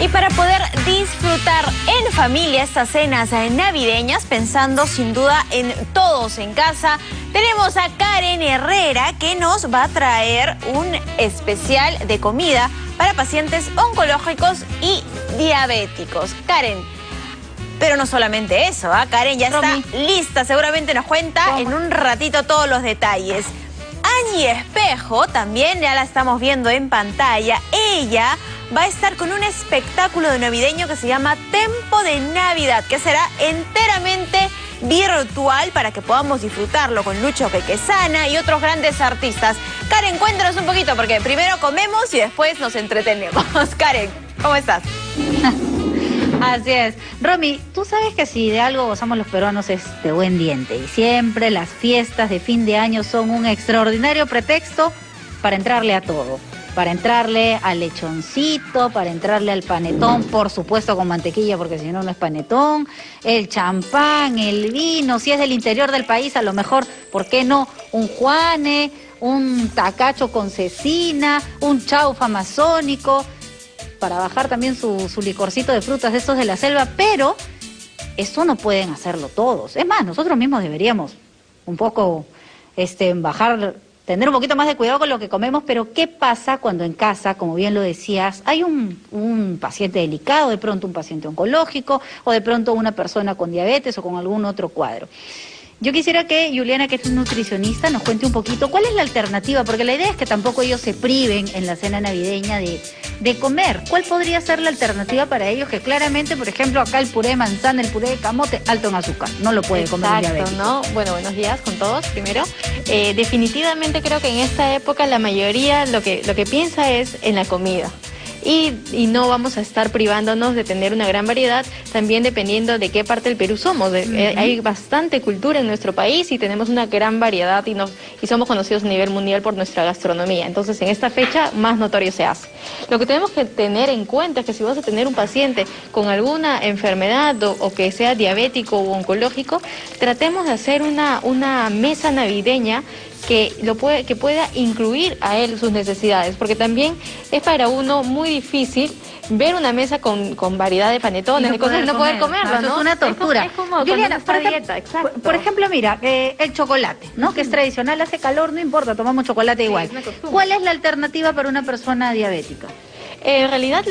Y para poder disfrutar en familia estas cenas navideñas, pensando sin duda en todos en casa, tenemos a Karen Herrera que nos va a traer un especial de comida para pacientes oncológicos y diabéticos. Karen, pero no solamente eso, ¿ah? Karen ya está lista, seguramente nos cuenta en un ratito todos los detalles. Angie Espejo, también ya la estamos viendo en pantalla, ella va a estar con un espectáculo de navideño que se llama Tempo de Navidad, que será enteramente virtual para que podamos disfrutarlo con Lucho Pequesana y otros grandes artistas. Karen, cuéntanos un poquito, porque primero comemos y después nos entretenemos. Karen, ¿cómo estás? Así es. Romy, tú sabes que si de algo gozamos los peruanos es de buen diente y siempre las fiestas de fin de año son un extraordinario pretexto para entrarle a todo para entrarle al lechoncito, para entrarle al panetón, por supuesto con mantequilla porque si no no es panetón, el champán, el vino, si es del interior del país a lo mejor, ¿por qué no? Un juane, un tacacho con cecina, un chaufa amazónico, para bajar también su, licorcito de frutas estos de la selva, pero eso no pueden hacerlo todos. Es más, nosotros mismos deberíamos un poco este, bajar tener un poquito más de cuidado con lo que comemos, pero ¿qué pasa cuando en casa, como bien lo decías, hay un, un, paciente delicado, de pronto un paciente oncológico o de pronto una persona con diabetes o con algún otro cuadro? Yo quisiera que Juliana, que es nutricionista, nos cuente un poquito cuál es la alternativa, porque la idea es que tampoco ellos se priven en la cena navideña de, de comer. ¿Cuál podría ser la alternativa para ellos? Que claramente, por ejemplo, acá el puré de manzana, el puré de camote, alto en azúcar. No lo puede comer Exacto, ¿no? Bueno, buenos días con todos, primero. Eh, definitivamente creo que en esta época la mayoría lo que, lo que piensa es en la comida y, no vamos a estar privándonos de tener una gran variedad, también dependiendo de qué parte del Perú somos. Eh, hay bastante cultura en nuestro país y tenemos una gran variedad y, nos, y somos conocidos a nivel mundial por nuestra gastronomía. Entonces, en esta fecha más notorio se hace. Lo que tenemos que tener en cuenta es que si vas a tener un paciente con alguna enfermedad o, que sea diabético o oncológico, tratemos de hacer una, una mesa navideña que, lo puede, que pueda incluir a él sus necesidades, porque también es para uno muy difícil ver una mesa con, con variedad de panetones, de cosas y no poder comerlo, ¿no? es una tortura. Es como, Juliana, por, dieta, exacto. por ejemplo, mira, eh, el chocolate, ¿no? Que es tradicional, hace calor, no importa, tomamos chocolate igual. ¿Cuál es la alternativa para una persona diabética? En realidad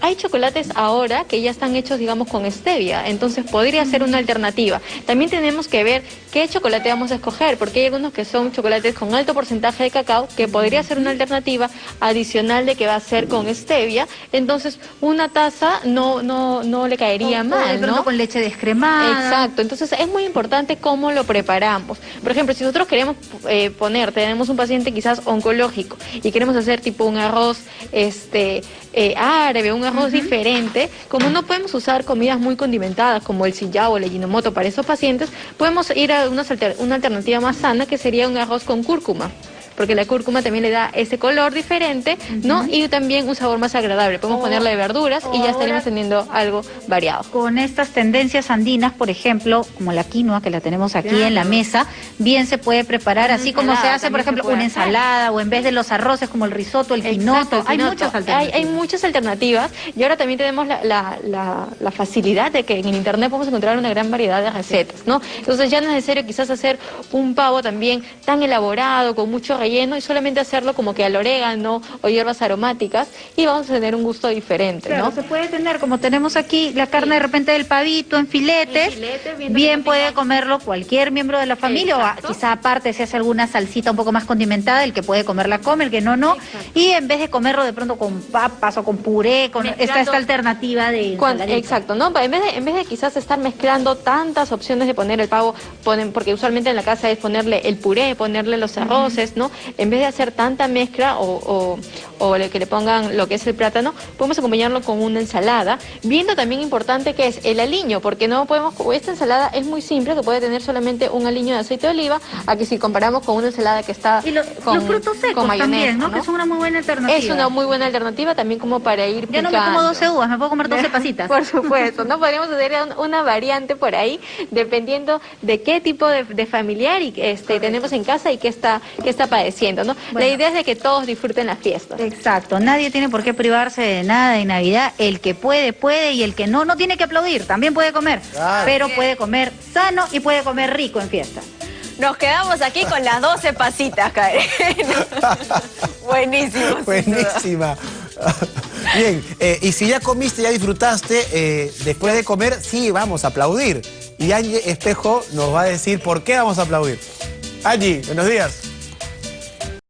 hay chocolates ahora que ya están hechos, digamos, con stevia, entonces podría ser una alternativa. También tenemos que ver qué chocolate vamos a escoger, porque hay algunos que son chocolates con alto porcentaje de cacao, que podría ser una alternativa adicional de que va a ser con stevia, entonces una taza no, no, no le caería mal, ¿no? con leche descremada. Exacto, entonces es muy importante cómo lo preparamos. Por ejemplo, si nosotros queremos eh, poner, tenemos un paciente quizás oncológico y queremos hacer tipo un arroz, este eh, árabe, un arroz diferente, como no podemos usar comidas muy condimentadas como el sillao o el ginomoto para esos pacientes, podemos ir a una, una alternativa más sana que sería un arroz con cúrcuma porque la cúrcuma también le da ese color diferente, ¿no? Y también un sabor más agradable. Podemos oh. ponerle verduras y ya estaremos teniendo algo variado. Con estas tendencias andinas, por ejemplo, como la quinoa que la tenemos aquí en la mesa, bien se puede preparar, así como se hace, por ejemplo, una ensalada o en vez de los arroces como el risotto, el quinoto. Hay muchas alternativas. Hay, muchas alternativas y ahora también tenemos la, la, facilidad de que en internet podemos encontrar una gran variedad de recetas, ¿no? Entonces ya no es necesario quizás hacer un pavo también tan elaborado, con mucho relleno y solamente hacerlo como que al orégano o hierbas aromáticas y vamos a tener un gusto diferente, ¿no? se puede tener, como tenemos aquí la carne de repente del pavito en filetes, bien, puede comerlo cualquier miembro de la familia o quizá aparte se hace alguna salsita un poco más condimentada, el que puede comerla come, el que no, no. Y en vez de comerlo de pronto con papas o con puré, con esta, esta alternativa de Exacto, ¿no? En vez, de, en vez de quizás estar mezclando tantas opciones de poner el pavo, ponen, porque usualmente en la casa es ponerle el puré, ponerle los arroces, ¿no? En vez de hacer tanta mezcla o, que le pongan lo que es el plátano, podemos acompañarlo con una ensalada, viendo también importante que es el aliño, porque no podemos, esta ensalada es muy simple, que puede tener solamente un aliño de aceite de oliva, a que si comparamos con una ensalada que está con, los frutos secos también, ¿no? Que es una muy buena alternativa. Es una muy buena alternativa también como para ir Ya no me como 12 uvas, me puedo comer 12 pasitas. por supuesto, ¿no? Podríamos hacer una variante por ahí, dependiendo de qué tipo de, familiar y, este, tenemos en casa y qué está, qué está para agradeciendo, ¿no? La idea es de que todos disfruten las fiestas. Exacto, nadie tiene por qué privarse de nada en Navidad. El que puede, puede y el que no, no tiene que aplaudir, también puede comer. Pero puede comer sano y puede comer rico en fiesta. Nos quedamos aquí con las 12 pasitas, Karen. Buenísimo. Buenísima. Bien, eh, y si ya comiste, ya disfrutaste, eh, después de comer, sí, vamos a aplaudir. Y Angie Espejo nos va a decir por qué vamos a aplaudir. Angie, buenos días.